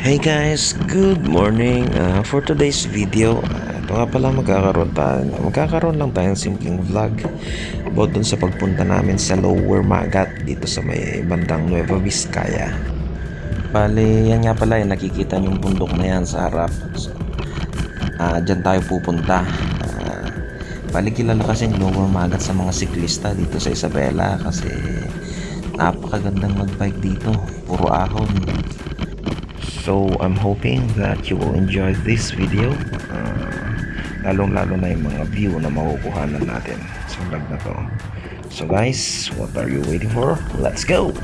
Hey guys, good morning. Uh, for today's video, uh, ito nga pala magkakaroon tayo. Magkakaroon lang tayong simpleng vlog about dun sa pagpunta namin sa Lower Magat dito sa may bandang Nueva Vizcaya. Bale, yan nga pala yung nakikita yung bundok na yan sa harap. So, uh, dyan tayo pupunta. Uh, bali kilala kasi yung Lower Magat sa mga siklista dito sa Isabela kasi napakagandang magbike dito. Puro ahon. So, I'm hoping that you will enjoy this video. Uh, lalong-lalo na yung mga view na makukuhanan natin sa vlog na to. So guys, what are you waiting for? Let's go!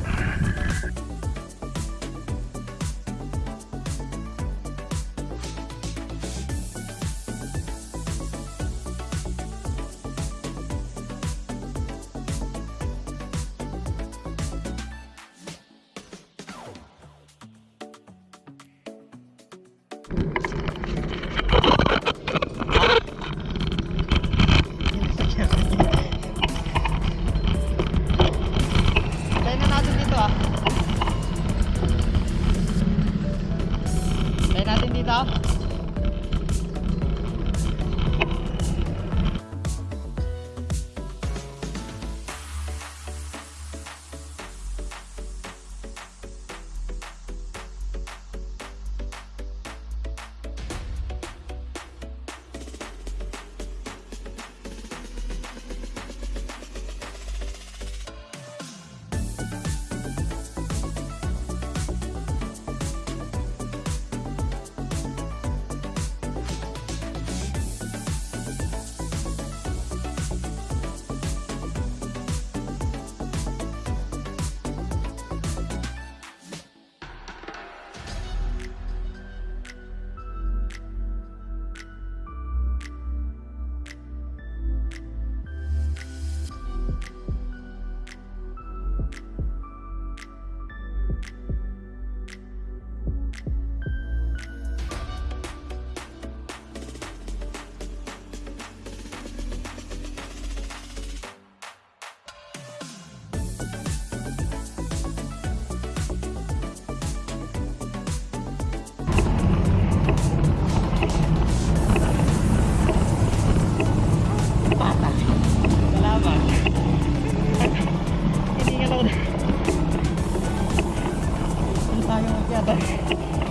なんか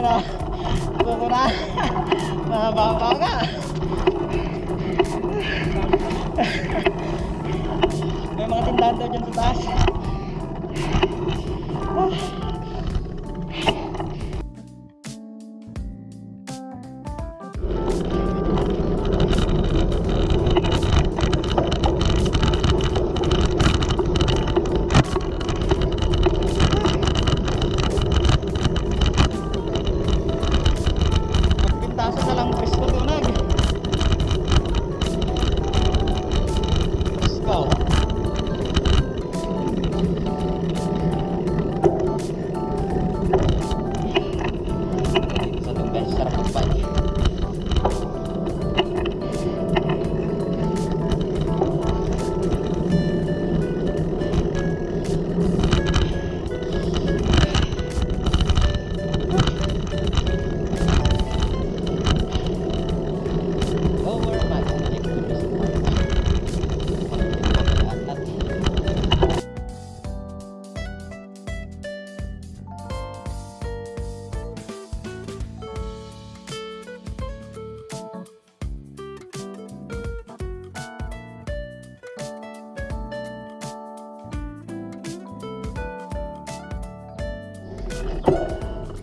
Nah, kurang. Nah. Memang tindahan tuh jam.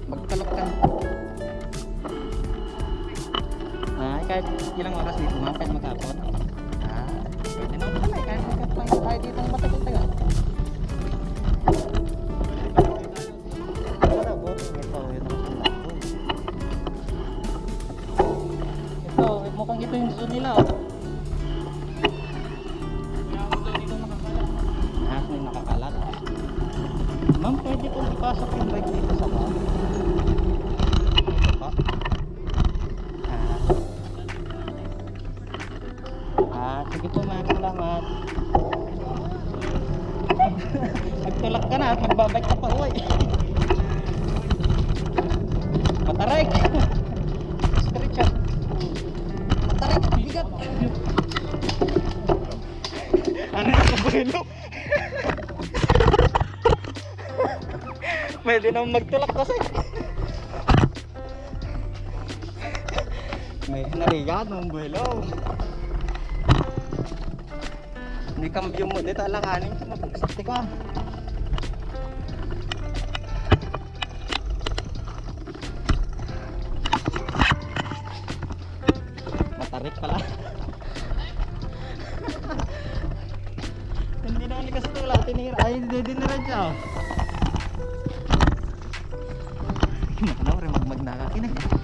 Magkalok ka. Ah, kahit ilang oras dito ma'am, kahit maghapon. Sige po ma'am, salamat. Nagtulak ka na at magbabike ka pa uwi. Matarik! Stretch out. Matarik, bigat! Ano yung kabuhilo? Pwede naman magtulak kasi. May nariyan ng buhilo. Hindi kambyo mo dito alanganin ko mapagsakti ka. Matarik pala. Hindi na ni kasi wala tinira. Ay, hindi din na siya. oh. Ano rin magmag nakakinig. Lagpat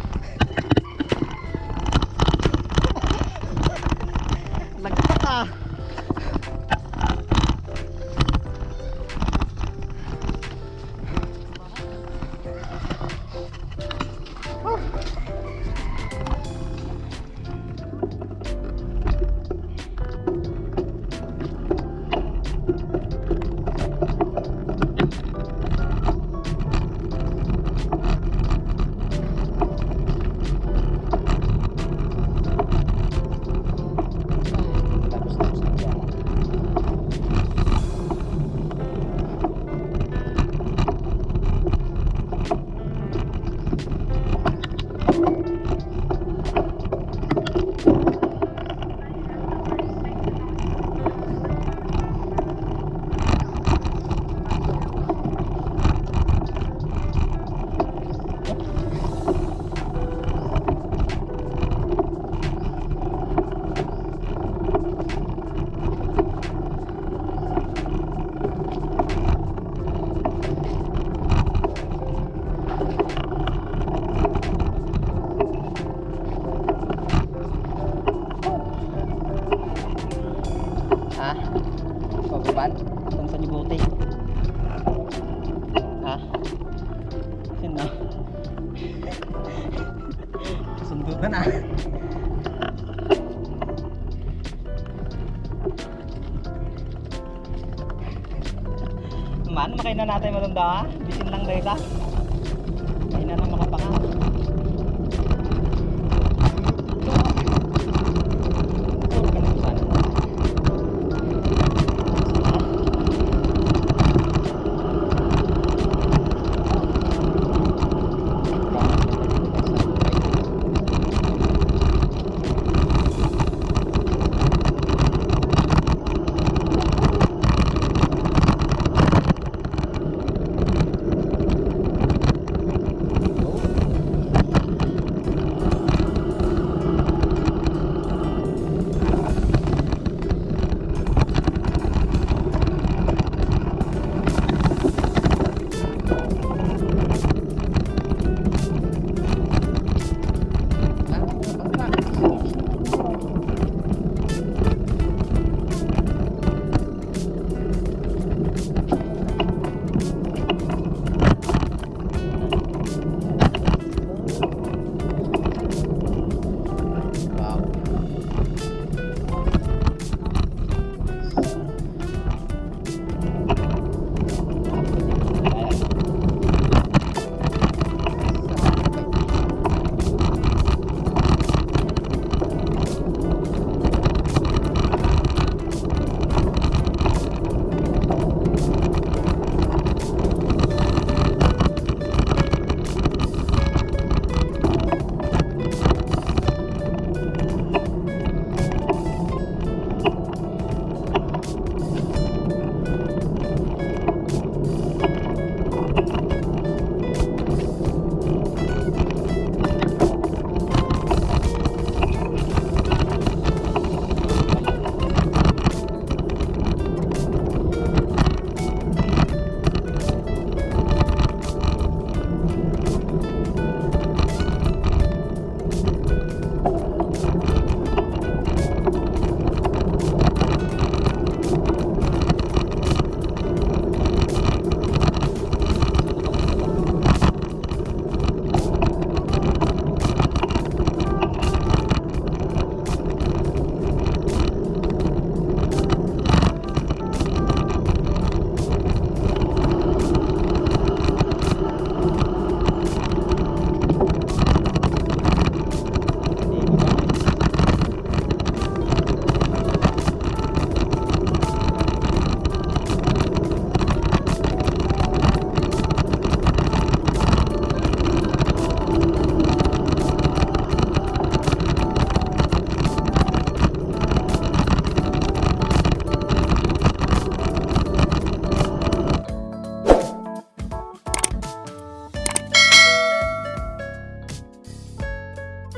Sundot na. Man, makain na natin matanda ha? Bisin lang dahil?